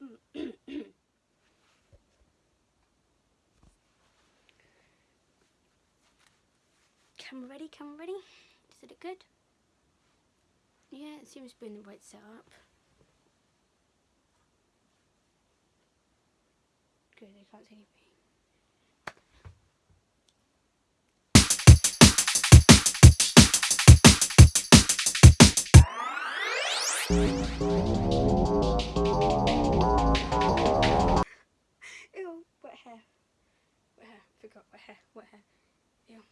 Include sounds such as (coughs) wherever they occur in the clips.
(coughs) camera ready, camera ready. Is it look good? Yeah, it seems to be in the right setup. Good, I can't see anything. Ew, Forgot wet hair. Wet hair. Ew.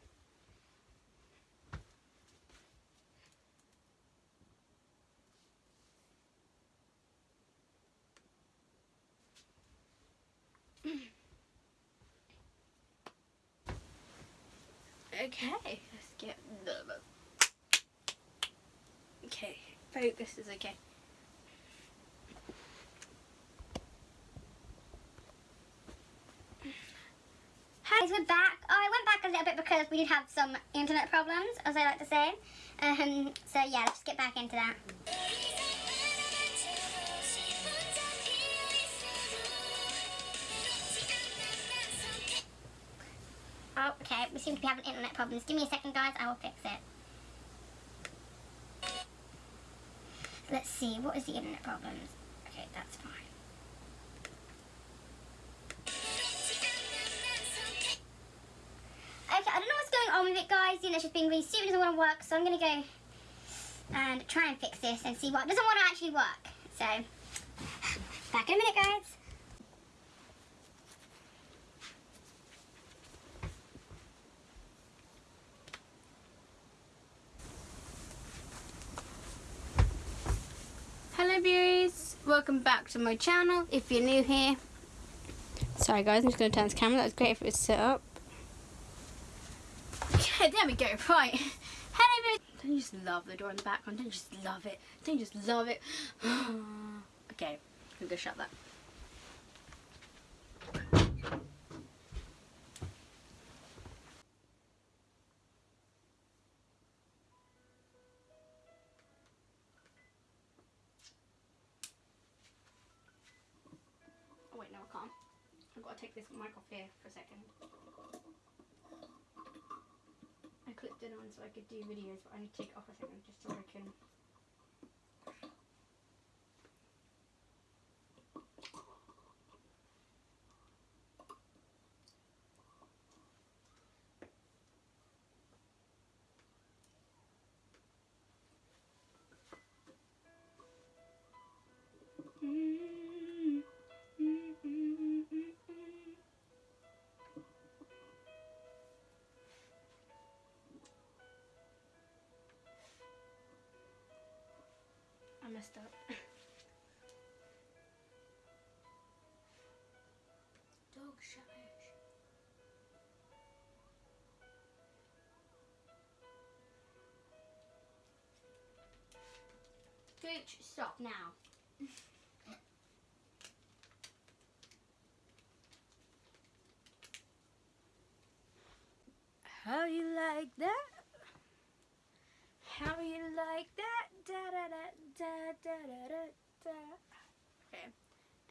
Okay, let's get the. Okay, focus is okay. Guys, we're back. Oh, I went back a little bit because we did have some internet problems, as I like to say. Um, so yeah, let's get back into that. Oh, okay, we seem to be having internet problems. Give me a second, guys, I will fix it. Let's see, what is the internet problems? Okay, that's fine. It, guys. You know, just being really stupid, doesn't want to work. So I'm going to go and try and fix this and see what doesn't want to actually work. So, back in a minute, guys. Hello viewers, welcome back to my channel if you're new here. Sorry guys, I'm just going to turn this camera, that was great if it was set up. Okay, there we go, right. (laughs) Viewers. Don't you just love the door in the background? Don't you just love it? Don't you just love it? (gasps) okay, I'm going to shut that. Oh wait, no I can't. I've got to take this mic off here for a second. I clipped it on so I could do videos, but I need to take it off a second just so I can... messed up. Dog. Gooch, stop now. How you like that? How you like that? Da da da da da da da da. Okay.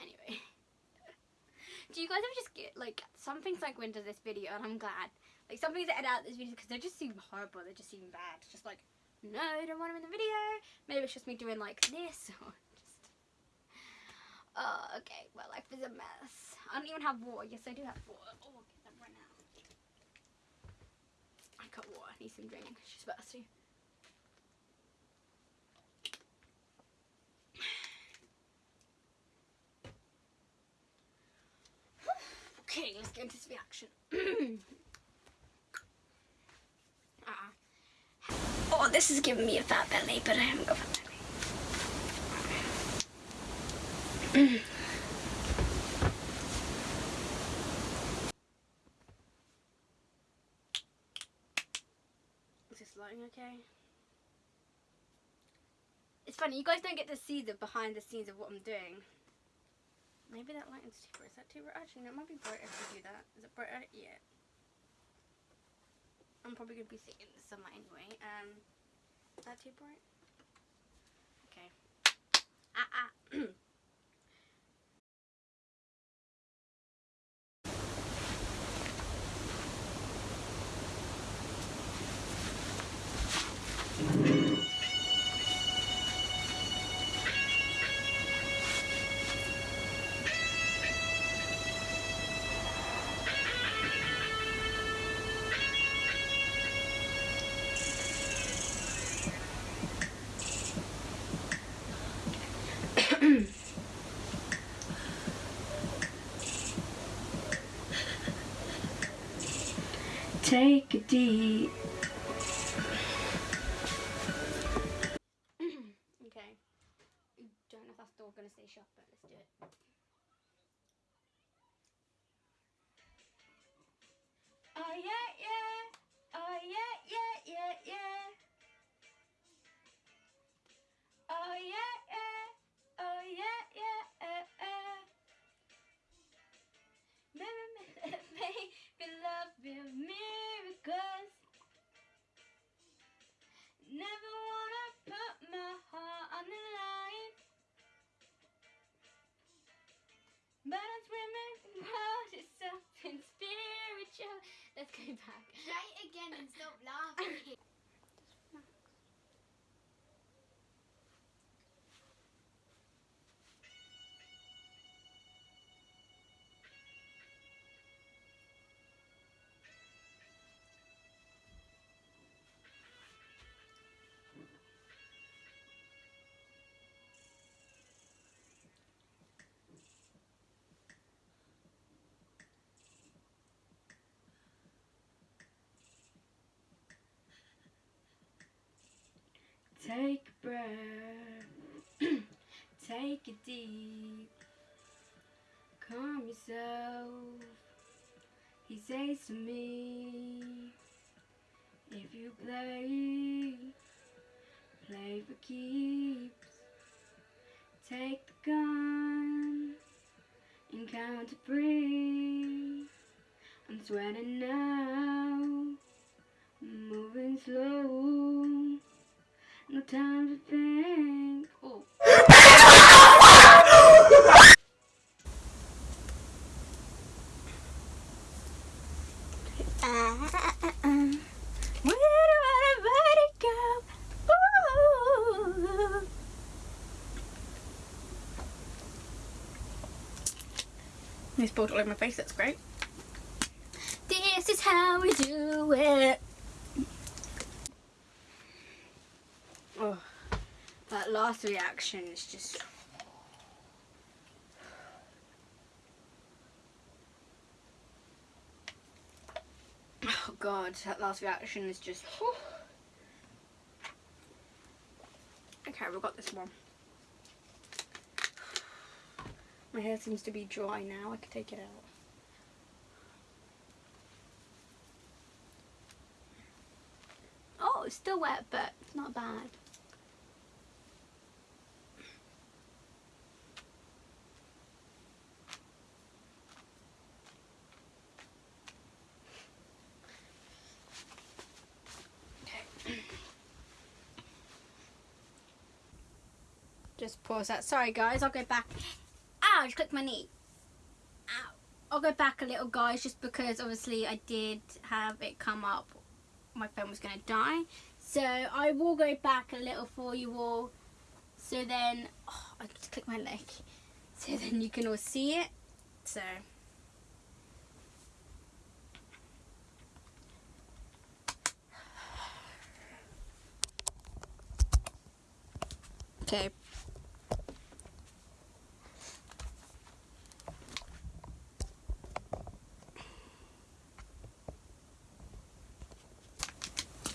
Anyway. (laughs) Do you guys ever just get like some things like when does this video and I'm glad. Like some things edit out this video because they just seem horrible, they just seem bad. It's just like, no, I don't want them in the video. Maybe it's just me doing like this (laughs) or just (laughs) Oh, okay. Well life is a mess. I don't even have water. Yes I do have water. Oh get that right now. I got water, I need some drink. She's thirsty. This reaction. (clears throat) uh, oh, this is giving me a fat belly, but I haven't got fat belly. (clears throat) is this lighting okay? It's funny, you guys don't get to see the behind the scenes of what I'm doing. Maybe that lighting's too bright. Is that too bright? Actually, no, it might be bright if we do that. Is it brighter? Yeah. I'm probably going to be sitting in the sunlight anyway. Um, is that too bright? Okay. Ah, ah. (clears throat) glass door going to stay shut, but let's do it. Oh, yeah, yeah. Back. (clears throat) Take a breath, take it deep, calm yourself. He says to me, if you play, play for keeps. Take the gun and count to three. I'm sweating now, I spilled all over my face, that's great. This is how we do it. Oh, that last reaction is just. Oh god, that last reaction is just. (gasps) Okay, we've got this one. My hair seems to be dry now, I could take it out. Oh, it's still wet, but it's not bad. (clears throat) Just pause that. Sorry guys, I'll go back. Just clicked my knee. Ow. I'll go back a little guys just because obviously I did have it come up my phone was going to die. So I will go back a little for you all. So then, oh, I just click my leg. So then you can all see it. So. Okay.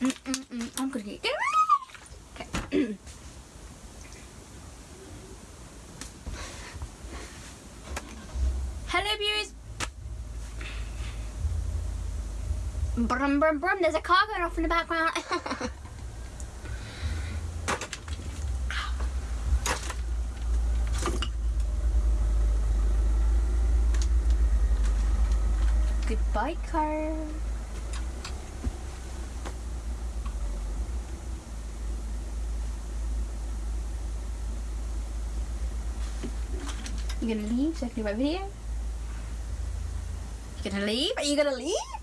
Mm -mm -mm. I'm gonna get. Okay. Hello, viewers. Brum brum brum. There's a car going off in the background. (laughs) Goodbye, car. You gonna leave so I can my video? You gonna leave? Are you gonna leave?